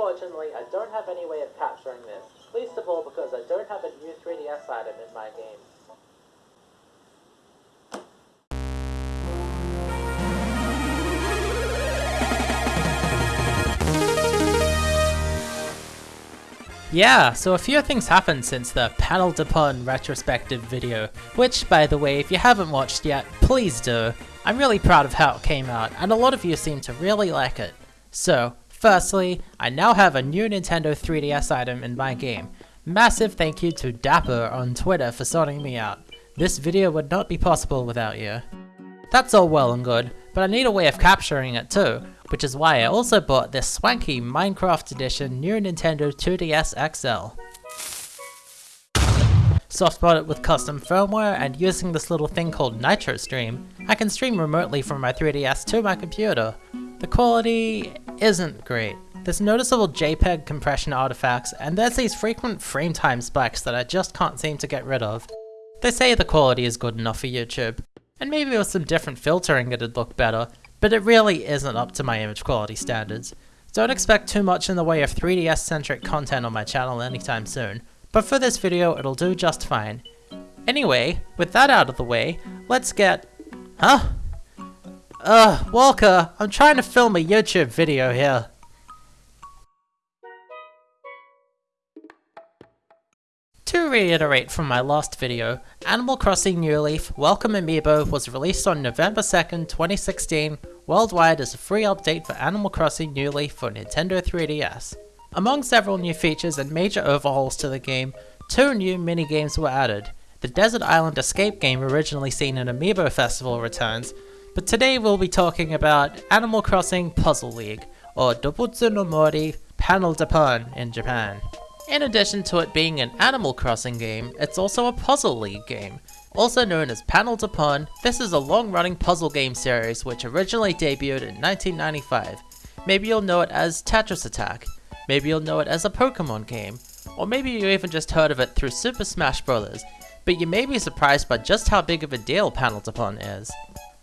unfortunately, I don't have any way of capturing this, least of all because I don't have a new 3DS item in my game. Yeah, so a few things happened since the Panel de Pon retrospective video, which, by the way, if you haven't watched yet, please do. I'm really proud of how it came out, and a lot of you seem to really like it. So, firstly, I now have a new Nintendo 3DS item in my game. Massive thank you to Dapper on Twitter for sorting me out. This video would not be possible without you. That's all well and good, but I need a way of capturing it too, which is why I also bought this swanky Minecraft edition new Nintendo 2DS XL. Softbot it with custom firmware and using this little thing called NitroStream, I can stream remotely from my 3DS to my computer. The quality isn't great. There's noticeable JPEG compression artifacts, and there's these frequent frame time spikes that I just can't seem to get rid of. They say the quality is good enough for YouTube, and maybe with some different filtering it'd look better, but it really isn't up to my image quality standards. Don't expect too much in the way of 3DS centric content on my channel anytime soon, but for this video it'll do just fine. Anyway, with that out of the way, let's get... Huh? Ugh, Walker, I'm trying to film a YouTube video here. To reiterate from my last video, Animal Crossing New Leaf Welcome Amiibo was released on November 2nd, 2016, worldwide as a free update for Animal Crossing New Leaf for Nintendo 3DS. Among several new features and major overhauls to the game, two new mini-games were added. The Desert Island Escape game originally seen in Amiibo Festival returns, but today we'll be talking about Animal Crossing Puzzle League, or Dobutsu no Mori Panel de Pon in Japan. In addition to it being an Animal Crossing game, it's also a Puzzle League game. Also known as Panel de Pon, this is a long-running puzzle game series which originally debuted in 1995. Maybe you'll know it as Tetris Attack, maybe you'll know it as a Pokemon game, or maybe you even just heard of it through Super Smash Bros. But you may be surprised by just how big of a deal Panel de Pon is.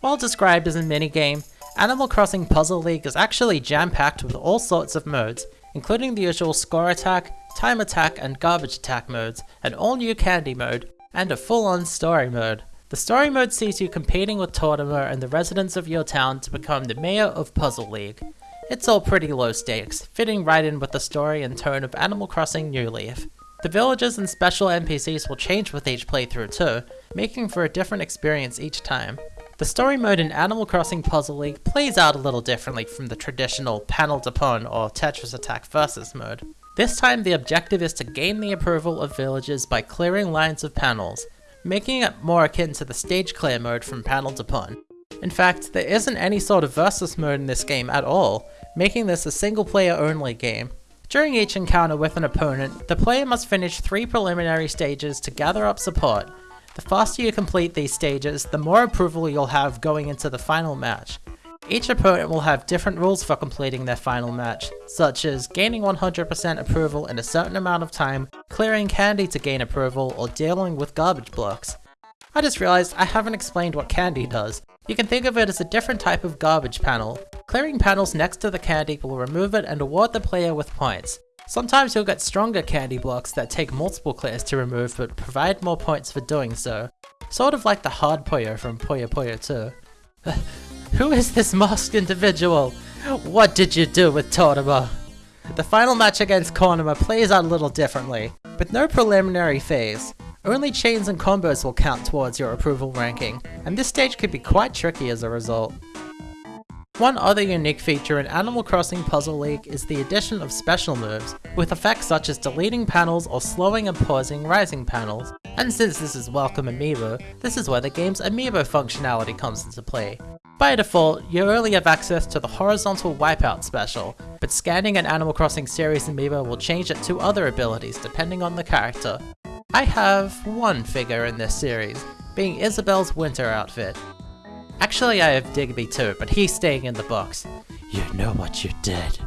While described as a minigame, Animal Crossing Puzzle League is actually jam-packed with all sorts of modes, including the usual score attack, time attack and garbage attack modes, an all new candy mode, and a full-on story mode. The story mode sees you competing with Tortimer and the residents of your town to become the mayor of Puzzle League. It's all pretty low stakes, fitting right in with the story and tone of Animal Crossing New Leaf. The villages and special NPCs will change with each playthrough too, making for a different experience each time. The story mode in Animal Crossing Puzzle League plays out a little differently from the traditional Panel de Pon or Tetris Attack Versus mode. This time the objective is to gain the approval of villagers by clearing lines of panels, making it more akin to the stage clear mode from Panel de Pon. In fact, there isn't any sort of versus mode in this game at all, making this a single player only game. During each encounter with an opponent, the player must finish three preliminary stages to gather up support. The faster you complete these stages, the more approval you'll have going into the final match. Each opponent will have different rules for completing their final match, such as gaining 100% approval in a certain amount of time, clearing candy to gain approval, or dealing with garbage blocks. I just realized I haven't explained what candy does. You can think of it as a different type of garbage panel. Clearing panels next to the candy will remove it and award the player with points. Sometimes you'll get stronger candy blocks that take multiple clears to remove but provide more points for doing so. Sort of like the hard Puyo from Puyo Puyo 2. Who is this masked individual? What did you do with Tortimer? The final match against Konama plays out a little differently, with no preliminary phase. Only chains and combos will count towards your approval ranking, and this stage could be quite tricky as a result. One other unique feature in Animal Crossing Puzzle League is the addition of special moves, with effects such as deleting panels or slowing and pausing rising panels. And since this is Welcome Amiibo, this is where the game's Amiibo functionality comes into play. By default, you only have access to the horizontal wipeout special, but scanning an Animal Crossing series amiibo will change it to other abilities depending on the character. I have one figure in this series, being Isabelle's winter outfit. Actually I have Digby too, but he's staying in the box. You know what you did.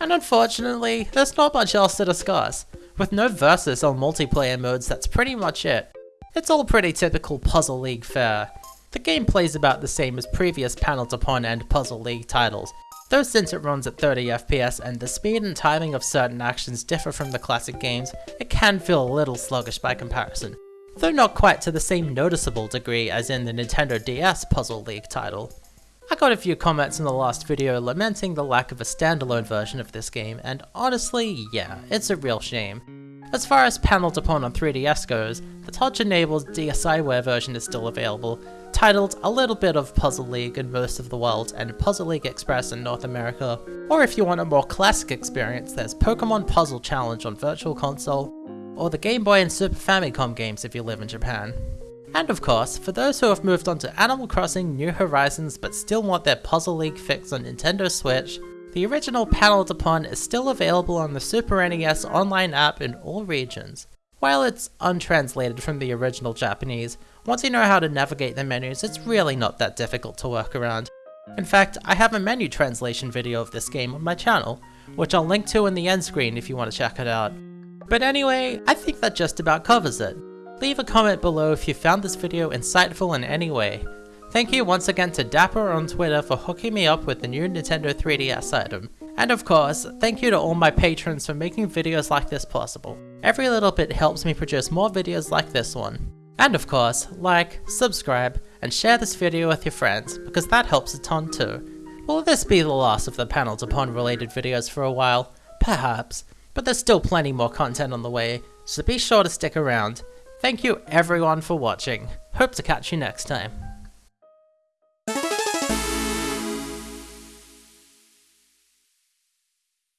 And unfortunately, there's not much else to discuss. With no versus or multiplayer modes, that's pretty much it. It's all pretty typical Puzzle League fare. The gameplay is about the same as previous Panel de Pon and Puzzle League titles. Though since it runs at 30 FPS and the speed and timing of certain actions differ from the classic games, it can feel a little sluggish by comparison, though not quite to the same noticeable degree as in the Nintendo DS Puzzle League title. I got a few comments in the last video lamenting the lack of a standalone version of this game, and honestly, yeah, it's a real shame. As far as Panel de Pon on 3DS goes, the touch-enabled DSiWare version is still available, titled A Little Bit of Puzzle League in most of the world and Puzzle League Express in North America. Or if you want a more classic experience, there's Pokemon Puzzle Challenge on Virtual Console, or the Game Boy and Super Famicom games if you live in Japan. And of course, for those who have moved on to Animal Crossing New Horizons but still want their Puzzle League fix on Nintendo Switch, the original Panel de Pon is still available on the Super NES online app in all regions. While it's untranslated from the original Japanese, once you know how to navigate the menus, it's really not that difficult to work around. In fact, I have a menu translation video of this game on my channel, which I'll link to in the end screen if you want to check it out. But anyway, I think that just about covers it. Leave a comment below if you found this video insightful in any way. Thank you once again to Dapper on Twitter for hooking me up with the new Nintendo 3DS item. And of course, thank you to all my patrons for making videos like this possible. Every little bit helps me produce more videos like this one. And of course, like, subscribe, and share this video with your friends, because that helps a ton too. Will this be the last of the Panel de Pon related videos for a while? Perhaps, but there's still plenty more content on the way, so be sure to stick around. Thank you everyone for watching. Hope to catch you next time.